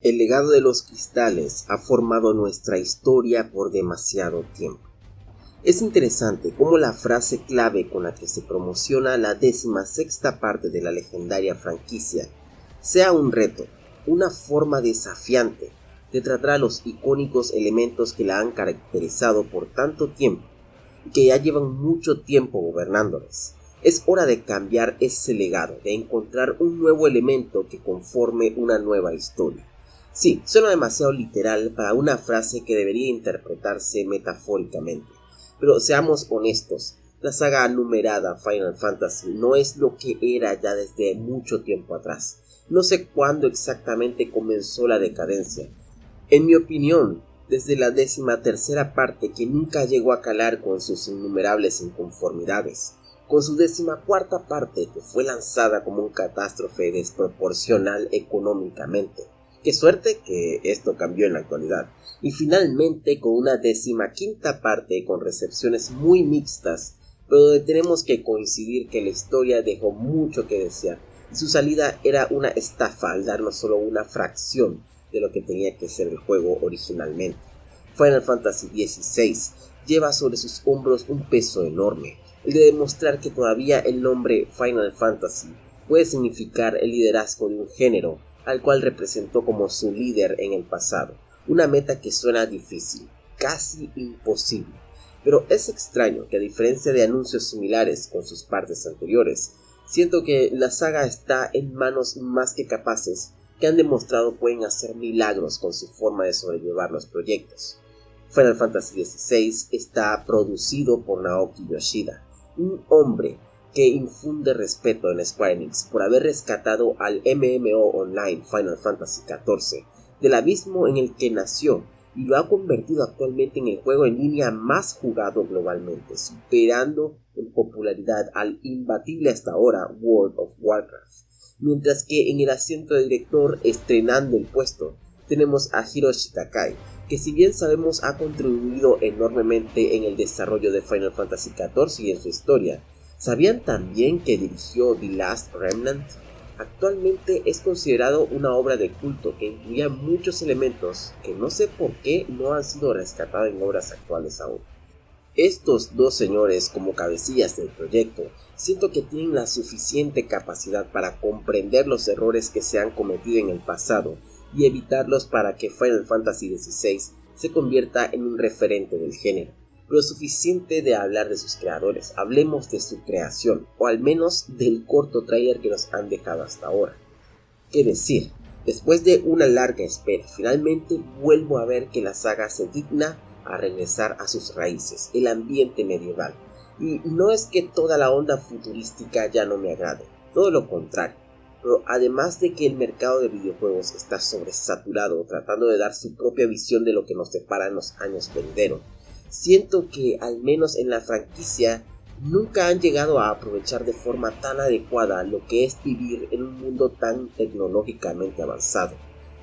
El legado de los cristales ha formado nuestra historia por demasiado tiempo. Es interesante cómo la frase clave con la que se promociona la décima sexta parte de la legendaria franquicia sea un reto, una forma desafiante de tratar a los icónicos elementos que la han caracterizado por tanto tiempo y que ya llevan mucho tiempo gobernándoles. Es hora de cambiar ese legado, de encontrar un nuevo elemento que conforme una nueva historia. Sí, suena demasiado literal para una frase que debería interpretarse metafóricamente. Pero seamos honestos, la saga numerada Final Fantasy no es lo que era ya desde mucho tiempo atrás. No sé cuándo exactamente comenzó la decadencia. En mi opinión, desde la décima tercera parte que nunca llegó a calar con sus innumerables inconformidades, con su décima cuarta parte que fue lanzada como un catástrofe desproporcional económicamente, Qué suerte que esto cambió en la actualidad. Y finalmente con una décima quinta parte con recepciones muy mixtas, pero donde tenemos que coincidir que la historia dejó mucho que desear y su salida era una estafa al darnos solo una fracción de lo que tenía que ser el juego originalmente. Final Fantasy XVI lleva sobre sus hombros un peso enorme, el de demostrar que todavía el nombre Final Fantasy puede significar el liderazgo de un género al cual representó como su líder en el pasado. Una meta que suena difícil, casi imposible. Pero es extraño que a diferencia de anuncios similares con sus partes anteriores, siento que la saga está en manos más que capaces que han demostrado pueden hacer milagros con su forma de sobrellevar los proyectos. Final Fantasy XVI está producido por Naoki Yoshida, un hombre que infunde respeto en Square Enix por haber rescatado al MMO online Final Fantasy XIV del abismo en el que nació y lo ha convertido actualmente en el juego en línea más jugado globalmente, superando en popularidad al imbatible hasta ahora World of Warcraft. Mientras que en el asiento de director estrenando el puesto tenemos a Hiroshi Takai, que si bien sabemos ha contribuido enormemente en el desarrollo de Final Fantasy XIV y en su historia, ¿Sabían también que dirigió The Last Remnant? Actualmente es considerado una obra de culto que incluía muchos elementos que no sé por qué no han sido rescatados en obras actuales aún. Estos dos señores como cabecillas del proyecto siento que tienen la suficiente capacidad para comprender los errores que se han cometido en el pasado y evitarlos para que Final Fantasy XVI se convierta en un referente del género lo suficiente de hablar de sus creadores, hablemos de su creación, o al menos del corto trailer que nos han dejado hasta ahora. ¿Qué decir? Después de una larga espera, finalmente vuelvo a ver que la saga se digna a regresar a sus raíces, el ambiente medieval. Y no es que toda la onda futurística ya no me agrade, todo lo contrario. Pero además de que el mercado de videojuegos está sobresaturado tratando de dar su propia visión de lo que nos separa en los años venideros, siento que al menos en la franquicia nunca han llegado a aprovechar de forma tan adecuada lo que es vivir en un mundo tan tecnológicamente avanzado,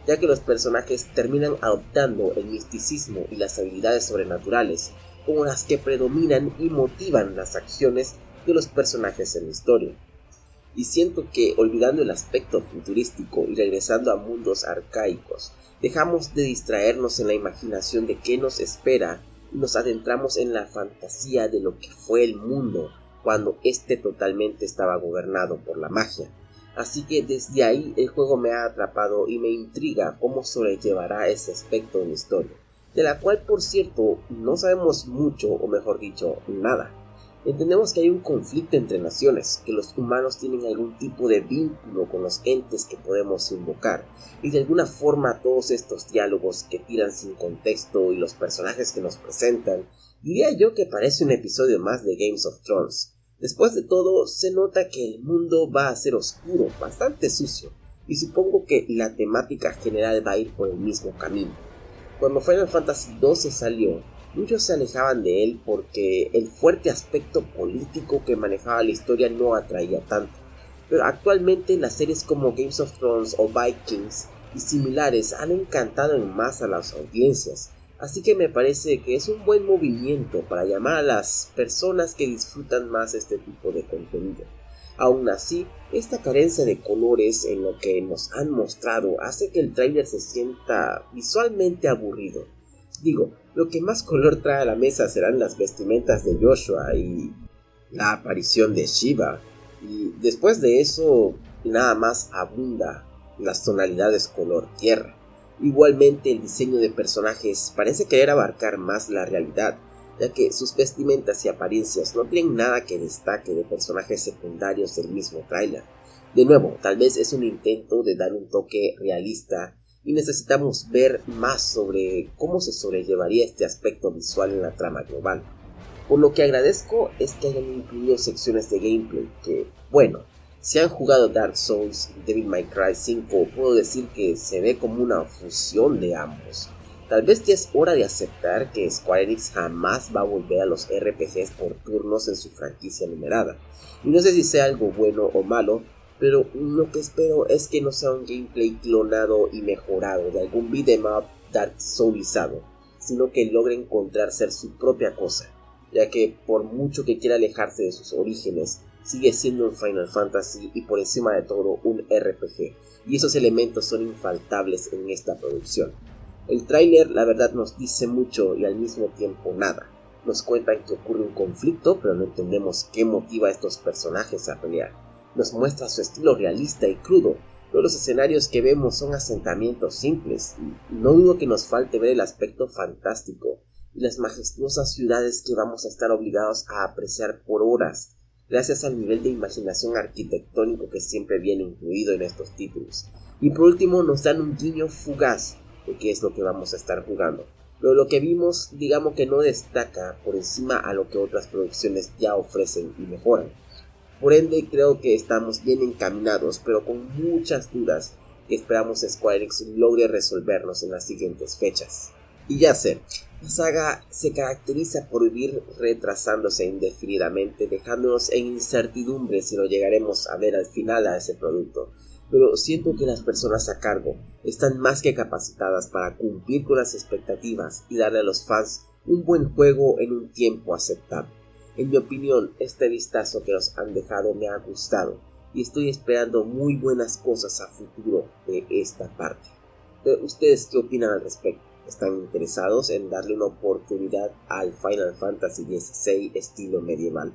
ya que los personajes terminan adoptando el misticismo y las habilidades sobrenaturales como las que predominan y motivan las acciones de los personajes en la historia. Y siento que olvidando el aspecto futurístico y regresando a mundos arcaicos, dejamos de distraernos en la imaginación de qué nos espera nos adentramos en la fantasía de lo que fue el mundo cuando éste totalmente estaba gobernado por la magia. Así que desde ahí el juego me ha atrapado y me intriga cómo sobrellevará ese aspecto de la historia, de la cual por cierto no sabemos mucho o mejor dicho nada. Entendemos que hay un conflicto entre naciones, que los humanos tienen algún tipo de vínculo con los entes que podemos invocar, y de alguna forma todos estos diálogos que tiran sin contexto y los personajes que nos presentan, diría yo que parece un episodio más de Games of Thrones. Después de todo, se nota que el mundo va a ser oscuro, bastante sucio, y supongo que la temática general va a ir por el mismo camino. Cuando Final Fantasy XII salió, Muchos se alejaban de él porque el fuerte aspecto político que manejaba la historia no atraía tanto. Pero actualmente las series como Games of Thrones o Vikings y similares han encantado en más a las audiencias, así que me parece que es un buen movimiento para llamar a las personas que disfrutan más este tipo de contenido. Aún así, esta carencia de colores en lo que nos han mostrado hace que el tráiler se sienta visualmente aburrido. Digo, lo que más color trae a la mesa serán las vestimentas de Joshua y la aparición de Shiva. Y después de eso, nada más abunda las tonalidades color tierra. Igualmente el diseño de personajes parece querer abarcar más la realidad, ya que sus vestimentas y apariencias no tienen nada que destaque de personajes secundarios del mismo tráiler. De nuevo, tal vez es un intento de dar un toque realista y necesitamos ver más sobre cómo se sobrellevaría este aspecto visual en la trama global. Por lo que agradezco es que hayan incluido secciones de gameplay que, bueno, si han jugado Dark Souls y Devil May Cry 5, puedo decir que se ve como una fusión de ambos. Tal vez ya es hora de aceptar que Square Enix jamás va a volver a los RPGs por turnos en su franquicia numerada. Y no sé si sea algo bueno o malo, pero lo que espero es que no sea un gameplay clonado y mejorado de algún beat'em up Dark Soulizado, sino que logre encontrar ser su propia cosa, ya que por mucho que quiera alejarse de sus orígenes, sigue siendo un Final Fantasy y por encima de todo un RPG, y esos elementos son infaltables en esta producción. El tráiler la verdad nos dice mucho y al mismo tiempo nada. Nos cuentan que ocurre un conflicto, pero no entendemos qué motiva a estos personajes a pelear. Nos muestra su estilo realista y crudo, pero los escenarios que vemos son asentamientos simples, no dudo que nos falte ver el aspecto fantástico y las majestuosas ciudades que vamos a estar obligados a apreciar por horas, gracias al nivel de imaginación arquitectónico que siempre viene incluido en estos títulos. Y por último nos dan un guiño fugaz de qué es lo que vamos a estar jugando. Pero lo que vimos, digamos que no destaca por encima a lo que otras producciones ya ofrecen y mejoran. Por ende, creo que estamos bien encaminados, pero con muchas dudas que esperamos Square Enix logre resolvernos en las siguientes fechas. Y ya sé, la saga se caracteriza por vivir retrasándose indefinidamente, dejándonos en incertidumbre si lo llegaremos a ver al final a ese producto pero siento que las personas a cargo están más que capacitadas para cumplir con las expectativas y darle a los fans un buen juego en un tiempo aceptable. En mi opinión, este vistazo que nos han dejado me ha gustado y estoy esperando muy buenas cosas a futuro de esta parte. ¿Ustedes qué opinan al respecto? ¿Están interesados en darle una oportunidad al Final Fantasy XVI estilo medieval?